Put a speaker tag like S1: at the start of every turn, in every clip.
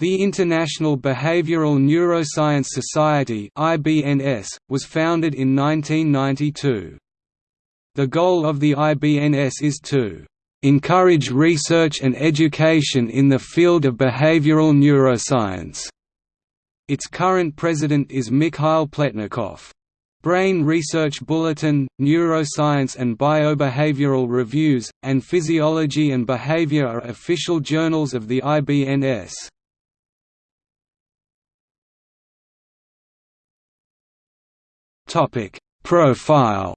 S1: The International Behavioral Neuroscience Society was founded in 1992. The goal of the IBNS is to encourage research and education in the field of behavioral neuroscience. Its current president is Mikhail Pletnikov. Brain Research Bulletin, Neuroscience and Biobehavioral Reviews, and Physiology and Behavior are official journals of the IBNS. Profile?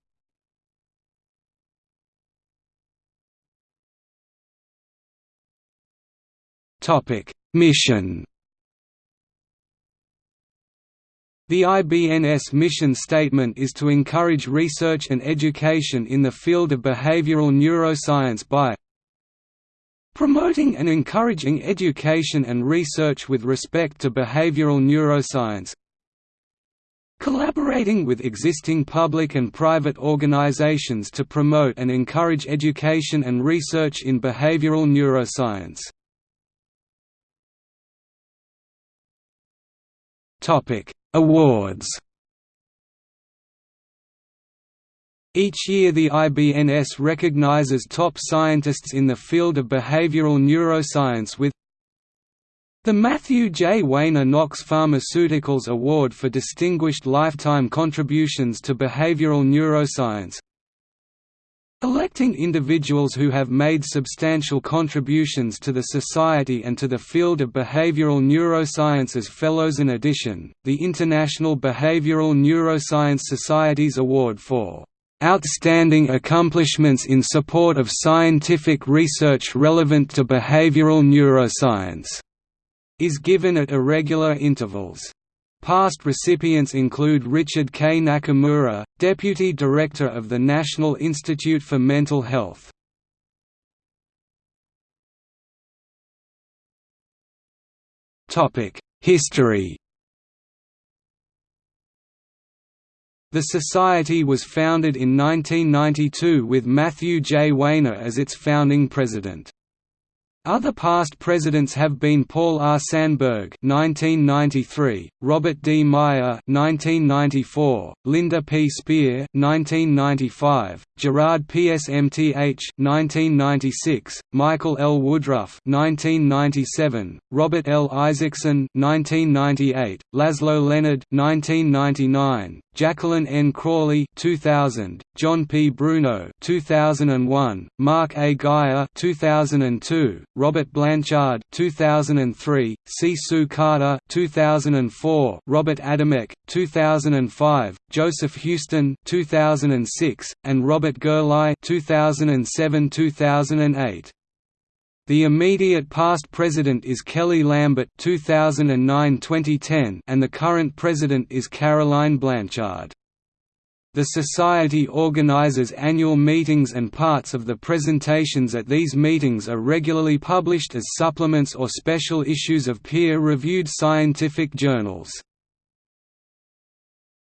S1: Topic Mission? The IBNS mission statement is to encourage research and education in the field of behavioral neuroscience by promoting and encouraging education and research with respect to behavioral neuroscience collaborating with existing public and private organizations to promote and encourage education and research in behavioral neuroscience. Awards. Each year the IBNS recognizes top scientists in the field of behavioral neuroscience with the Matthew J. Wayner Knox Pharmaceuticals Award for Distinguished Lifetime Contributions to Behavioral Neuroscience Electing individuals who have made substantial contributions to the society and to the field of behavioral neuroscience as fellows in addition, the International Behavioral Neuroscience Society's award for "...outstanding accomplishments in support of scientific research relevant to behavioral neuroscience", is given at irregular intervals. Past recipients include Richard K. Nakamura, Deputy Director of the National Institute for Mental Health. History The Society was founded in 1992 with Matthew J. Wayner as its founding president. Other past presidents have been Paul R. Sanberg (1993), Robert D. Meyer (1994), Linda P. Spear (1995), Gerard P. S. M. T. H. (1996), Michael L. Woodruff (1997), Robert L. Isaacson (1998), Laszlo Lenard (1999), Jacqueline N. Crawley 2000, John P. Bruno 2001, Mark A. Geyer 2002, Robert Blanchard 2003, C. Sue Carter 2004, Robert Adamec 2005, Joseph Huston 2006, and Robert Gerlai 2007-2008. The immediate past president is Kelly Lambert 2009-2010 and the current president is Caroline Blanchard. The Society organizes annual meetings and parts of the presentations at these meetings are regularly published as supplements or special issues of peer-reviewed scientific journals.